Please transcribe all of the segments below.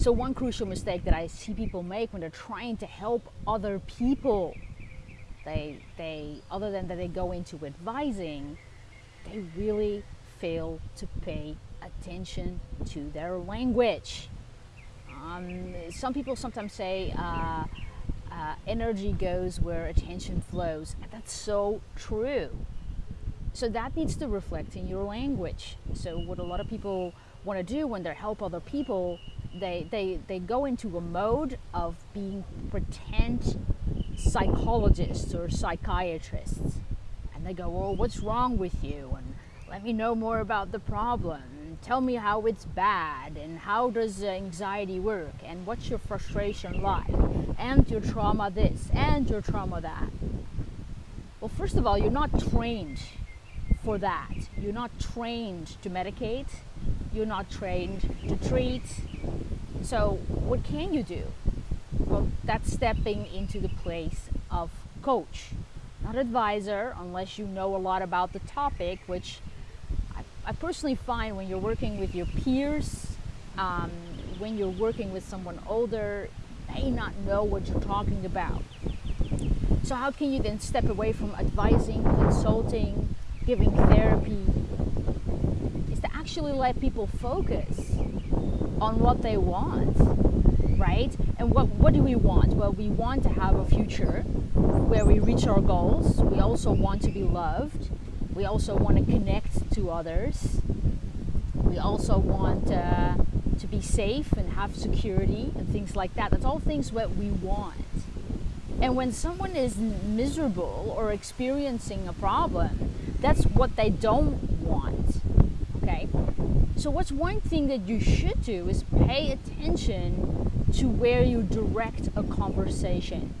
So one crucial mistake that I see people make when they're trying to help other people, they, they other than that they go into advising, they really fail to pay attention to their language. Um, some people sometimes say uh, uh, energy goes where attention flows, and that's so true. So that needs to reflect in your language. So what a lot of people want to do when they help other people, they, they, they go into a mode of being pretend psychologists or psychiatrists. And they go, well, what's wrong with you? And let me know more about the problem. Tell me how it's bad and how does anxiety work and what's your frustration like and your trauma this and your trauma that. Well, first of all, you're not trained for that. You're not trained to medicate. You're not trained to treat. So what can you do? Well, that's stepping into the place of coach, not advisor, unless you know a lot about the topic, which I, I personally find when you're working with your peers, um, when you're working with someone older, may not know what you're talking about. So how can you then step away from advising, consulting, giving therapy is to actually let people focus on what they want, right? And what, what do we want? Well, we want to have a future where we reach our goals. We also want to be loved. We also want to connect to others. We also want uh, to be safe and have security and things like that. That's all things that we want. And when someone is miserable or experiencing a problem, that's what they don't want. Okay? So, what's one thing that you should do is pay attention to where you direct a conversation.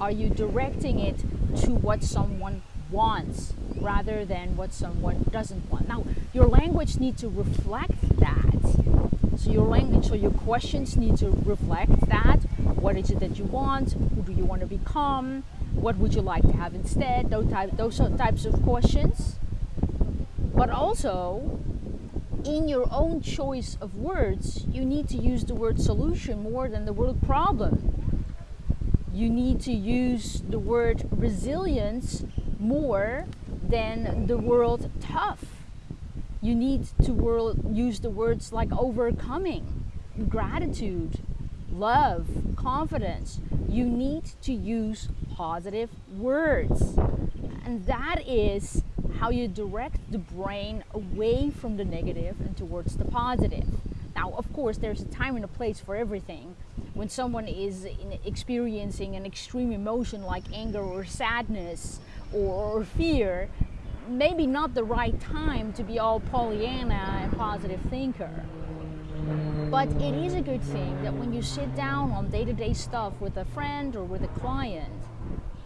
Are you directing it to what someone wants rather than what someone doesn't want? Now, your language needs to reflect that. So your language, so your questions need to reflect that. What is it that you want? Who do you want to become? what would you like to have instead those, type, those types of questions but also in your own choice of words you need to use the word solution more than the word problem you need to use the word resilience more than the word tough you need to use the words like overcoming gratitude love confidence you need to use positive words. And that is how you direct the brain away from the negative and towards the positive. Now, of course, there's a time and a place for everything. When someone is experiencing an extreme emotion like anger or sadness or fear, maybe not the right time to be all Pollyanna and positive thinker. But it is a good thing that when you sit down on day to day stuff with a friend or with a client,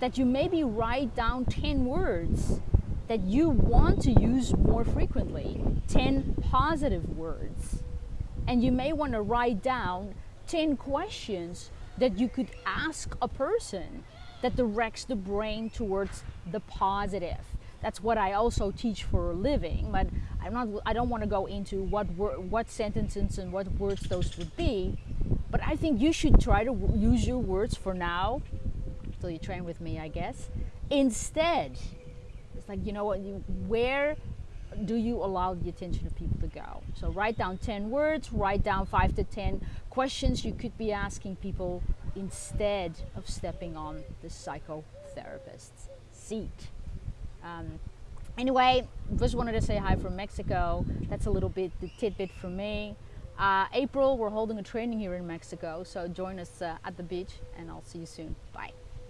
that you maybe write down 10 words that you want to use more frequently, 10 positive words. And you may want to write down 10 questions that you could ask a person that directs the brain towards the positive. That's what I also teach for a living, but I'm not I don't want to go into what what sentences and what words those would be, but I think you should try to use your words for now till you train with me, I guess. Instead, it's like, you know what, you, where do you allow the attention of people to go? So write down 10 words, write down five to 10 questions you could be asking people instead of stepping on the psychotherapist's seat. Um, anyway, just wanted to say hi from Mexico. That's a little bit the tidbit from me. Uh, April, we're holding a training here in Mexico, so join us uh, at the beach and I'll see you soon. Bye.